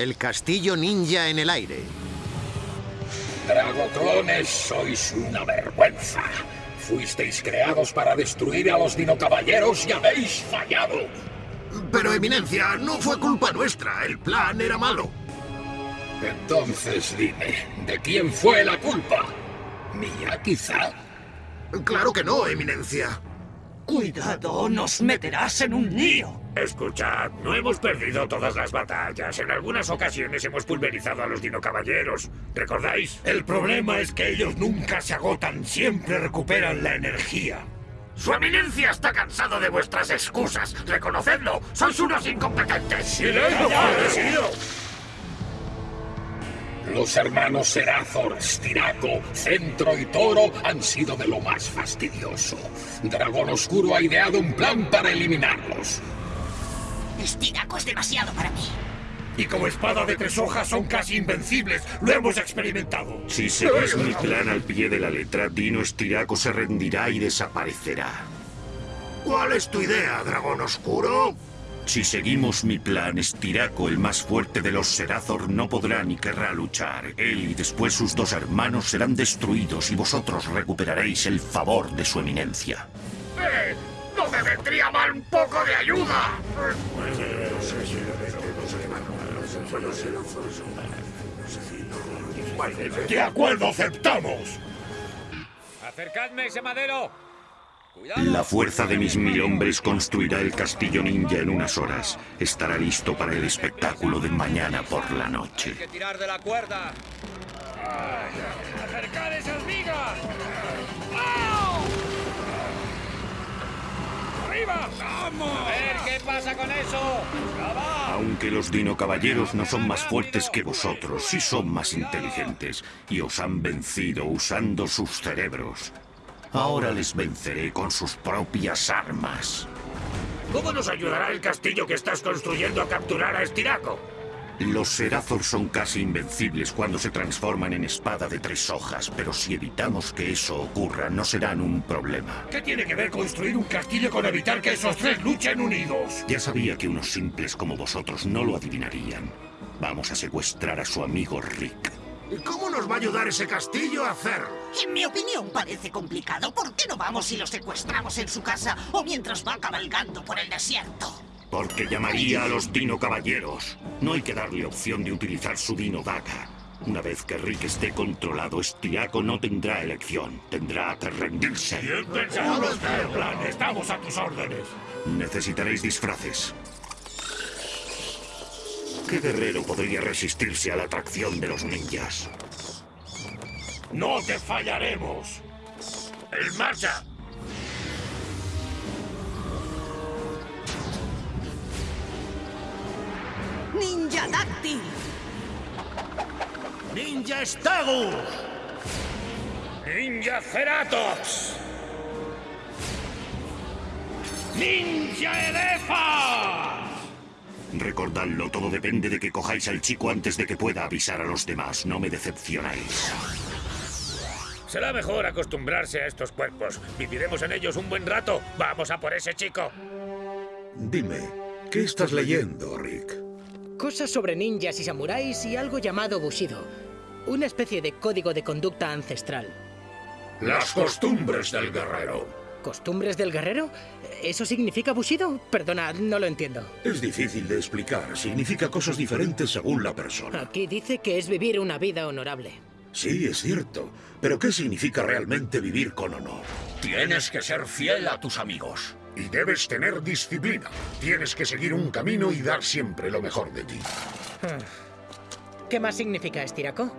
El castillo ninja en el aire. Dragoclones, sois una vergüenza. Fuisteis creados para destruir a los dinocaballeros y habéis fallado. Pero, Eminencia, no fue culpa nuestra. El plan era malo. Entonces dime, ¿de quién fue la culpa? ¿Mía, quizá? Claro que no, Eminencia. Cuidado, nos meterás en un lío. Escuchad, no hemos perdido todas las batallas. En algunas ocasiones hemos pulverizado a los dinocaballeros. ¿Recordáis? El problema es que ellos nunca se agotan, siempre recuperan la energía. Su eminencia está cansado de vuestras excusas. Reconocedlo, sois unos incompetentes. ¡Silencio! Los hermanos Serazor, Stiraco, Centro y Toro han sido de lo más fastidioso. Dragón Oscuro ha ideado un plan para eliminarlos. Stiraco es demasiado para mí. Y como espada de tres hojas son casi invencibles. Lo hemos experimentado. Si seguís mi plan al pie de la letra, Dino Stiraco se rendirá y desaparecerá. ¿Cuál es tu idea, Dragón Oscuro? Si seguimos mi plan, Estiraco, el más fuerte de los Serazor, no podrá ni querrá luchar. Él y después sus dos hermanos serán destruidos y vosotros recuperaréis el favor de su eminencia. ¡Eh! ¡No me vendría mal un poco de ayuda! ¡De acuerdo, aceptamos! ¡Acercadme ese madero! La fuerza de mis mil hombres construirá el castillo ninja en unas horas. Estará listo para el espectáculo de mañana por la noche. Hay que tirar de la cuerda. ¡Acercad esas vigas! ¡Arriba! ¡Vamos! A ver qué pasa con eso. Aunque los dino caballeros no son más fuertes que vosotros, sí son más inteligentes y os han vencido usando sus cerebros. Ahora les venceré con sus propias armas. ¿Cómo nos ayudará el castillo que estás construyendo a capturar a Estiraco? Los Serazor son casi invencibles cuando se transforman en espada de tres hojas, pero si evitamos que eso ocurra, no serán un problema. ¿Qué tiene que ver construir un castillo con evitar que esos tres luchen unidos? Ya sabía que unos simples como vosotros no lo adivinarían. Vamos a secuestrar a su amigo Rick. ¿Y cómo nos va a ayudar ese castillo a hacer? En mi opinión parece complicado. ¿Por qué no vamos y lo secuestramos en su casa o mientras va cabalgando por el desierto? Porque llamaría a los Dino Caballeros. No hay que darle opción de utilizar su Dino Daga. Una vez que Rick esté controlado, Estiaco no tendrá elección. Tendrá que rendirse. Plan. Estamos a tus órdenes. Necesitaréis disfraces. ¿Qué guerrero podría resistirse a la atracción de los ninjas? ¡No te fallaremos! ¡En marcha! ¡Ninja Dáctil! ¡Ninja Stagus! ¡Ninja Ceratops! ¡Ninja Elefa! Recordadlo, todo depende de que cojáis al chico antes de que pueda avisar a los demás. No me decepcionáis. Será mejor acostumbrarse a estos cuerpos. Viviremos en ellos un buen rato. Vamos a por ese chico. Dime, ¿qué estás leyendo, Rick? Cosas sobre ninjas y samuráis y algo llamado Bushido. Una especie de código de conducta ancestral. Las costumbres del guerrero. ¿Costumbres del guerrero? ¿Eso significa Bushido? Perdona, no lo entiendo. Es difícil de explicar. Significa cosas diferentes según la persona. Aquí dice que es vivir una vida honorable. Sí, es cierto. Pero ¿qué significa realmente vivir con honor? Tienes que ser fiel a tus amigos. Y debes tener disciplina. Tienes que seguir un camino y dar siempre lo mejor de ti. ¿Qué más significa Estiraco?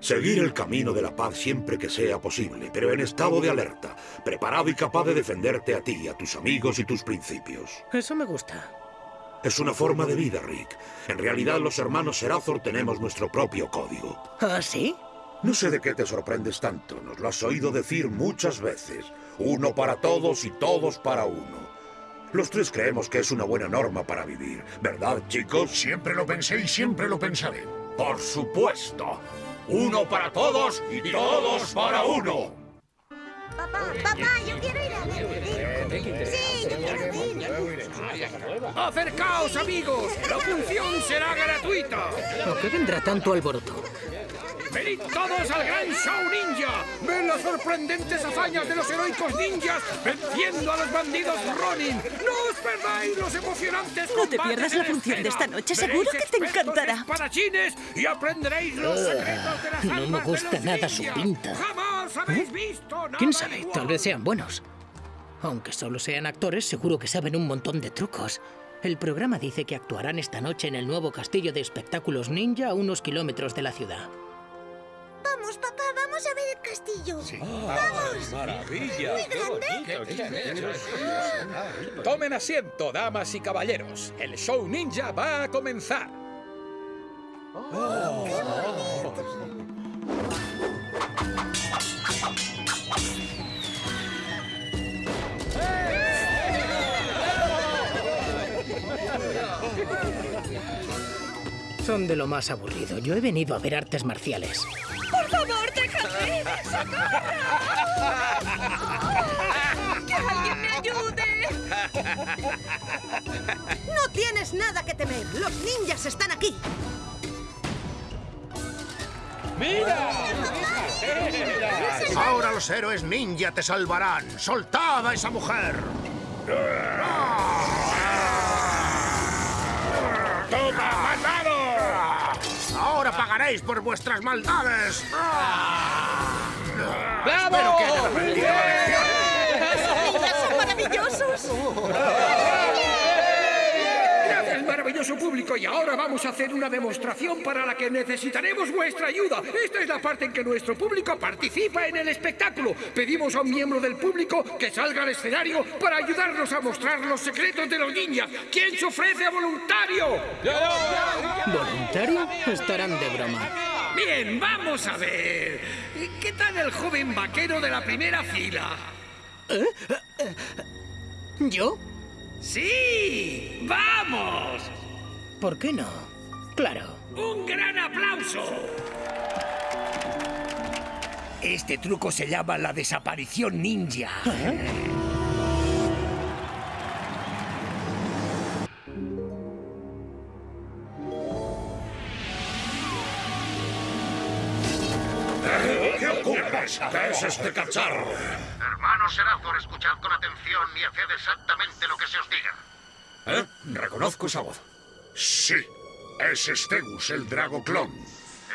Seguir el camino de la paz siempre que sea posible, pero en estado de alerta, preparado y capaz de defenderte a ti, a tus amigos y tus principios. Eso me gusta. Es una forma de vida, Rick. En realidad, los hermanos Serazor tenemos nuestro propio código. ¿Ah, sí? No sé de qué te sorprendes tanto. Nos lo has oído decir muchas veces. Uno para todos y todos para uno. Los tres creemos que es una buena norma para vivir. ¿Verdad, chicos? Siempre lo pensé y siempre lo pensaré. Por supuesto. Uno para todos y todos para uno. Papá, papá, yo quiero ir a ver. Sí, yo quiero ir. ¡Acercaos, amigos! ¡La función será gratuita! ¿Por qué vendrá tanto alboroto? ¡Venid todos al gran show ninja! ¡Ven las sorprendentes hazañas de los heroicos ninjas venciendo a los bandidos Ronin! ¡No os perdáis los emocionantes No te pierdas la función de esta noche, seguro que te encantará. espadachines y aprenderéis los secretos de las no me gusta nada su pinta. ¡Jamás habéis visto nada ¿Quién sabe? igual! Tal vez sean buenos. Aunque solo sean actores, seguro que saben un montón de trucos. El programa dice que actuarán esta noche en el nuevo castillo de espectáculos ninja a unos kilómetros de la ciudad. Vamos, papá, vamos a ver el castillo. ¡Vamos! ¡Maravilla! ¡Muy grande! Tomen asiento, damas y caballeros. El show ninja va a comenzar. Son de lo más aburrido. Yo he venido a ver artes marciales. ¡Por favor, déjame! ¡Que alguien me ayude! No tienes nada que temer. Los ninjas están aquí. Ahora los héroes ninja te salvarán. ¡Soltad a esa mujer! ¡Toma, malvado! ¡Ahora pagaréis por vuestras maldades! ¡Bravo! ¡Pero qué ¡Esos ninjas son maravillosos! Maravilloso público. Y ahora vamos a hacer una demostración para la que necesitaremos vuestra ayuda. Esta es la parte en que nuestro público participa en el espectáculo. Pedimos a un miembro del público que salga al escenario para ayudarnos a mostrar los secretos de los ninjas. ¿Quién se ofrece a voluntario? ¿Voluntario? Estarán de broma. Bien, vamos a ver. ¿Qué tal el joven vaquero de la primera fila? ¿Yo? ¡Sí! ¡Vamos! ¿Por qué no? Claro. ¡Un gran aplauso! Este truco se llama la desaparición ninja. ¿Qué ocurre? ¿Qué es este cacharro? Hermano Serazor, escuchad con atención y haced exactamente lo que se os diga. ¿Eh? Reconozco esa voz. Sí, es Stegus, el Drago Clon.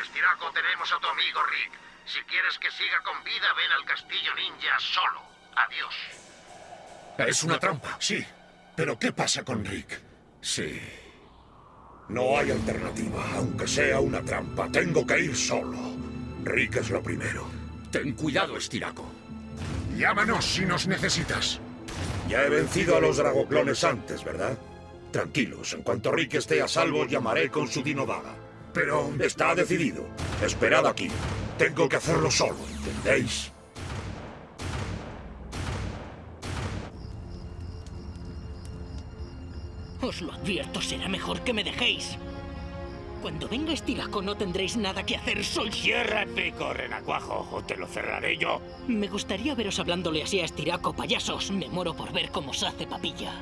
Estiraco, tenemos a tu amigo Rick. Si quieres que siga con vida, ven al castillo ninja solo. Adiós. Es una trampa, sí. Pero ¿qué pasa con Rick? Sí. No hay alternativa, aunque sea una trampa. Tengo que ir solo. Rick es lo primero. Ten cuidado, Estiraco. Llámanos si nos necesitas. Ya he vencido a los dragoclones antes, ¿verdad? Tranquilos, en cuanto Rick esté a salvo, llamaré con su dinodaga. Pero está decidido. Esperad aquí. Tengo que hacerlo solo, ¿entendéis? Os lo advierto, será mejor que me dejéis. Cuando venga Estiraco no tendréis nada que hacer, soy... Cierra el pico, renacuajo, o te lo cerraré yo. Me gustaría veros hablándole así a Estiraco, payasos. Me muero por ver cómo se hace papilla.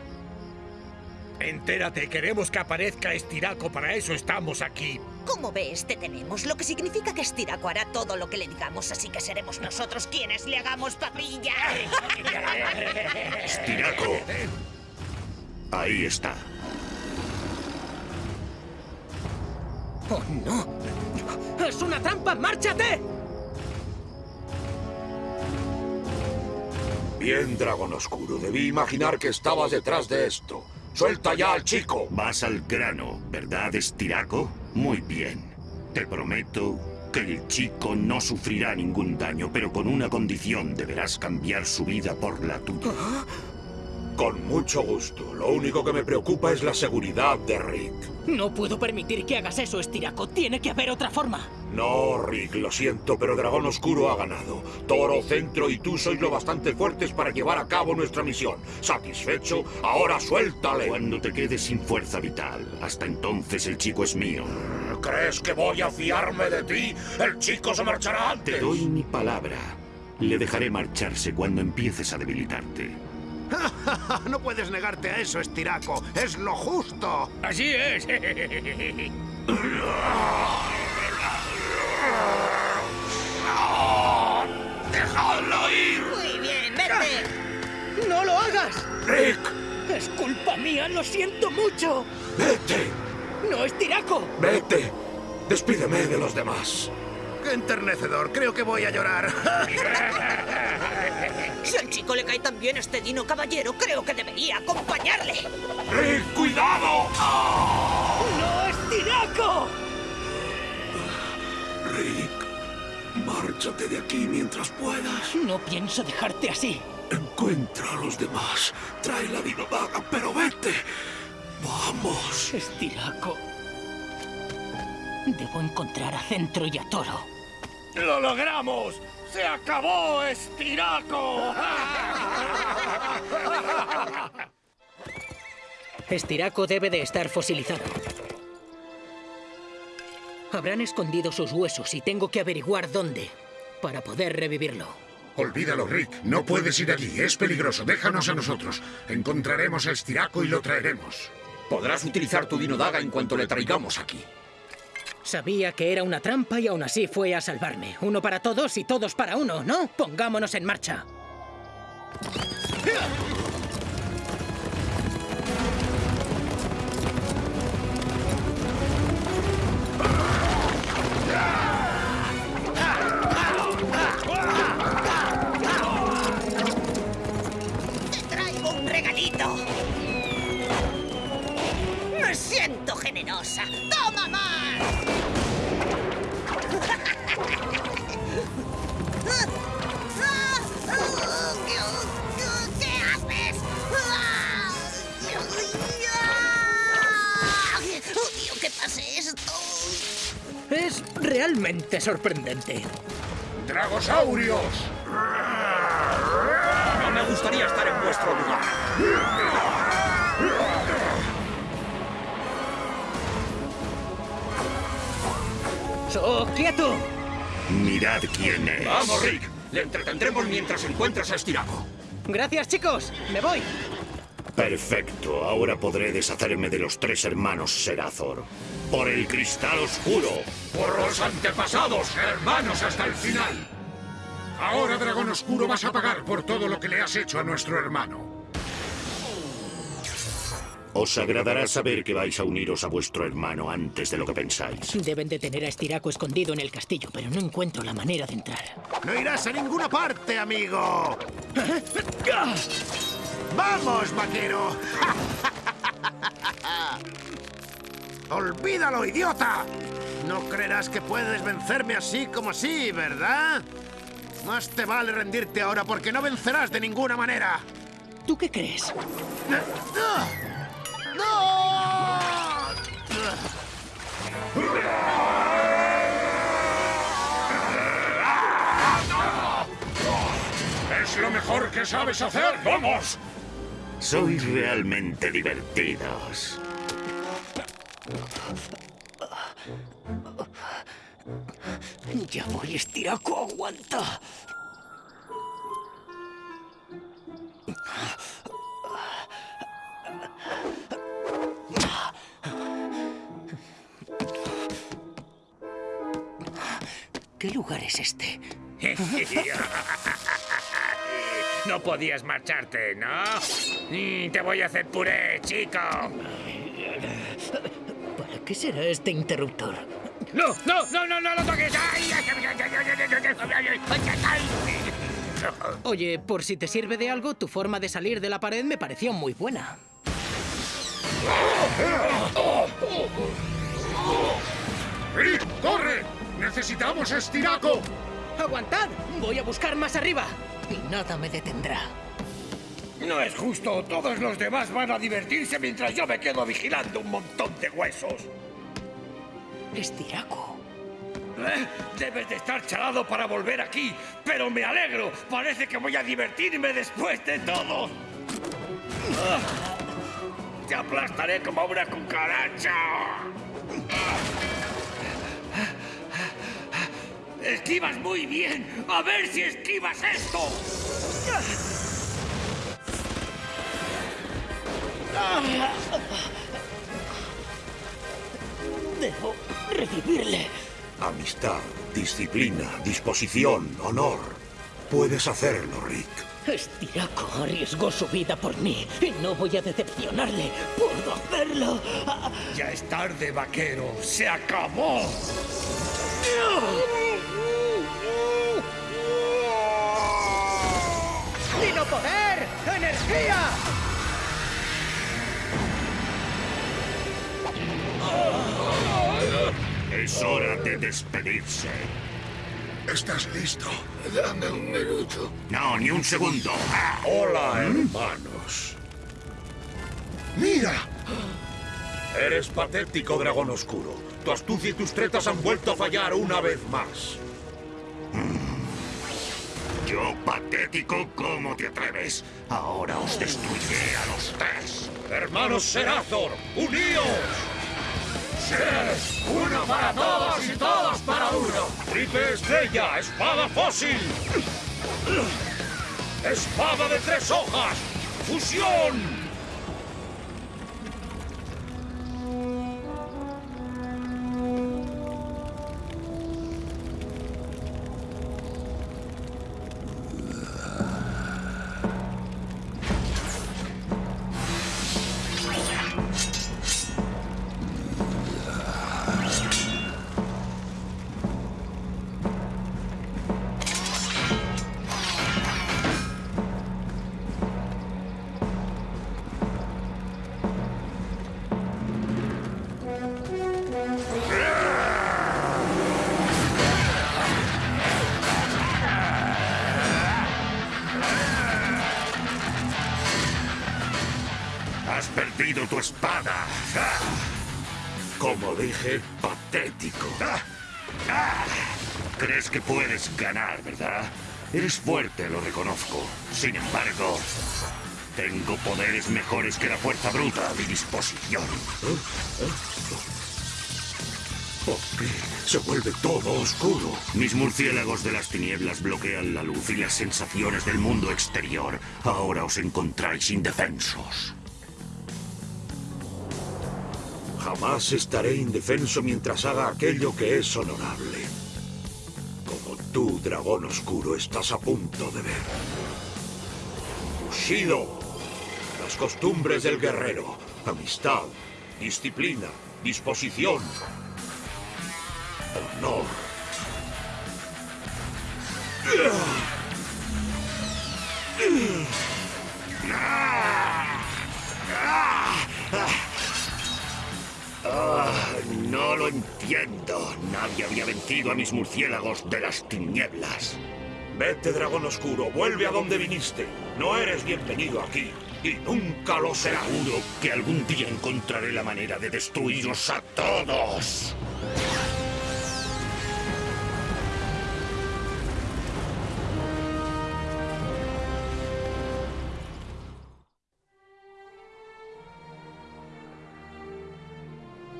Entérate, queremos que aparezca Estiraco, para eso estamos aquí. Como ves, te tenemos, lo que significa que Estiraco hará todo lo que le digamos, así que seremos nosotros quienes le hagamos papilla. Estiraco. Ahí está. ¡Oh, no! ¡Es una trampa! ¡Márchate! Bien, Dragón Oscuro. Debí imaginar que estabas detrás de esto. ¡Suelta ya al chico! Vas al grano, ¿verdad, Estiraco? Muy bien. Te prometo que el chico no sufrirá ningún daño, pero con una condición deberás cambiar su vida por la tuya. Con mucho gusto. Lo único que me preocupa es la seguridad de Rick. No puedo permitir que hagas eso, Estiraco. Tiene que haber otra forma. No, Rick, lo siento, pero Dragón Oscuro ha ganado. Toro, Centro y tú sois lo bastante fuertes para llevar a cabo nuestra misión. ¿Satisfecho? Ahora suéltale. Cuando te quedes sin fuerza vital, hasta entonces el chico es mío. ¿Crees que voy a fiarme de ti? El chico se marchará antes. Te doy mi palabra. Le dejaré marcharse cuando empieces a debilitarte. no puedes negarte a eso, Estiraco. Es lo justo. Así es. ¡Dejadlo ir! Muy bien, vete. ¡No lo hagas! ¡Rick! Es culpa mía, lo siento mucho. ¡Vete! ¡No es Tiraco! ¡Vete! Despídeme de los demás. Qué enternecedor. Creo que voy a llorar. Si al chico le cae tan bien este dino caballero, creo que debería acompañarle. ¡Rick, cuidado! ¡No es Tiraco! Rick, márchate de aquí mientras puedas. No pienso dejarte así. Encuentra a los demás. Trae la dinodaga, pero vete. Vamos. Es Tiraco. Debo encontrar a Centro y a Toro. ¡Lo logramos! ¡Se acabó, Estiraco! Estiraco debe de estar fosilizado. Habrán escondido sus huesos y tengo que averiguar dónde para poder revivirlo. Olvídalo, Rick. No puedes ir allí. Es peligroso. Déjanos a nosotros. Encontraremos a Estiraco y lo traeremos. Podrás utilizar tu dinodaga en cuanto le traigamos aquí. Sabía que era una trampa y aún así fue a salvarme. Uno para todos y todos para uno, ¿no? Pongámonos en marcha. Sorprendente. ¡Dragosaurios! No me gustaría estar en vuestro lugar. ¡So, quieto! Mirad quién es. Vamos, Rick. Le entretendremos mientras encuentras a Estiraco. Gracias, chicos. Me voy. Perfecto, ahora podré deshacerme de los tres hermanos Serathor. Por el cristal oscuro. Por los antepasados, hermanos hasta el final. Ahora, Dragón Oscuro, vas a pagar por todo lo que le has hecho a nuestro hermano. Os agradará saber que vais a uniros a vuestro hermano antes de lo que pensáis. Deben de tener a Estiraco escondido en el castillo, pero no encuentro la manera de entrar. No irás a ninguna parte, amigo. ¡Vamos, vaquero! ¡Olvídalo, idiota! No creerás que puedes vencerme así como así, ¿verdad? Más te vale rendirte ahora porque no vencerás de ninguna manera. ¿Tú qué crees? ¡Es lo mejor que sabes hacer! ¡Vamos! Sois realmente divertidos. Ya voy, Estiraco, aguanta. ¿Qué lugar es este? No podías marcharte, ¿no? Mm, te voy a hacer puré, chico. ¿Para qué será este interruptor? ¡No, no, no, no, no lo toques! Oye, por si te sirve de algo, tu forma de salir de la pared me pareció muy buena. ¡Rick, corre! ¡Necesitamos estiraco! ¡Aguantad! ¡Voy a buscar más arriba! Y nada me detendrá. No es justo. Todos los demás van a divertirse mientras yo me quedo vigilando un montón de huesos. Estiraco. ¿Eh? Debes de estar chalado para volver aquí, pero me alegro. Parece que voy a divertirme después de todo. Ah, Te aplastaré como una cucaracha. Esquivas muy bien. A ver si esquivas esto. Debo revivirle. Amistad, disciplina, disposición, honor. Puedes hacerlo, Rick. Estiraco arriesgó su vida por mí y no voy a decepcionarle. ¡Puedo hacerlo! Ya es tarde, vaquero. ¡Se acabó! ¡Dino Es hora de despedirse. ¿Estás listo? Dame un minuto. No, ni un segundo. Ah. Hola, hermanos. ¡Mira! Eres patético, dragón oscuro. Tu astucia y tus tretas han vuelto a fallar una vez más. Yo, patético, ¿cómo te atreves? Ahora os destruiré a los tres. Hermanos Serazor, uníos. ¡Tres! ¡Uno para todos y todos para uno! Triple estrella, espada fósil. Espada de tres hojas. Fusión. Tu espada. Como dije, patético. Crees que puedes ganar, ¿verdad? Eres fuerte, lo reconozco. Sin embargo, tengo poderes mejores que la fuerza bruta a mi disposición. ¿Por se vuelve todo oscuro? Mis murciélagos de las tinieblas bloquean la luz y las sensaciones del mundo exterior. Ahora os encontráis indefensos. Jamás estaré indefenso mientras haga aquello que es honorable. Como tú, dragón oscuro, estás a punto de ver. Bushido. Las costumbres del guerrero. Amistad, disciplina, disposición. Honor. No lo entiendo. Nadie había vencido a mis murciélagos de las tinieblas. Vete, dragón oscuro, vuelve a donde viniste. No eres bienvenido aquí. Y nunca lo serás. Seguro que algún día encontraré la manera de destruiros a todos.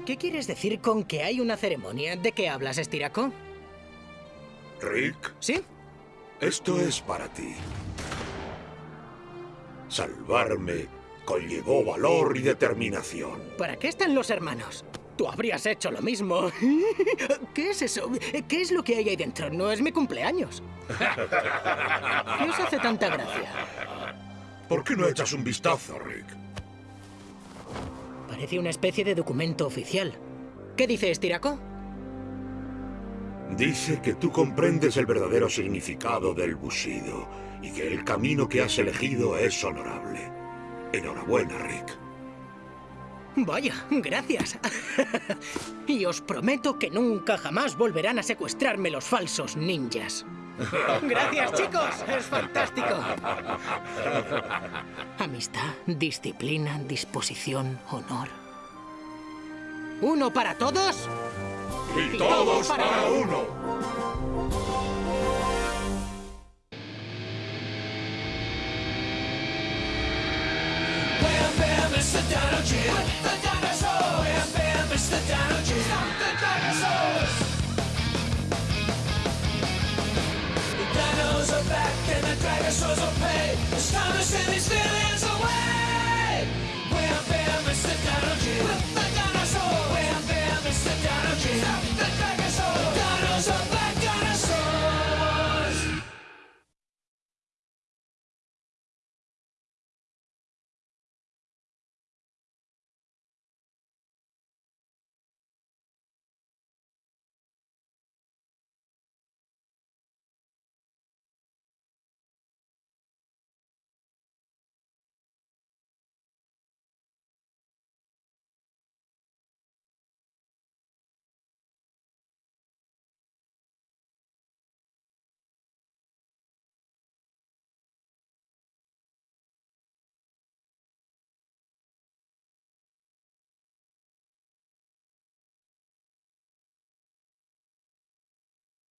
¿Qué quieres decir con que hay una ceremonia? ¿De qué hablas, Estiraco? Rick. ¿Sí? Esto es para ti. Salvarme conllevó valor y determinación. ¿Para qué están los hermanos? Tú habrías hecho lo mismo. ¿Qué es eso? ¿Qué es lo que hay ahí dentro? No es mi cumpleaños. ¿Qué os hace tanta gracia? ¿Por qué no echas un vistazo, Rick? Parece una especie de documento oficial. ¿Qué dice Estiraco? Dice que tú comprendes el verdadero significado del Bushido y que el camino que has elegido es honorable. Enhorabuena, Rick. Vaya, gracias. y os prometo que nunca jamás volverán a secuestrarme los falsos ninjas. Gracias, chicos. Es fantástico. Amistad, disciplina, disposición, honor. ¿Uno para todos? Y todos para uno. Wham bam, it's the Dino Gin. With the dinosaur. Wham bam, it's the Dino Gin. send still still away. Where I bear my sit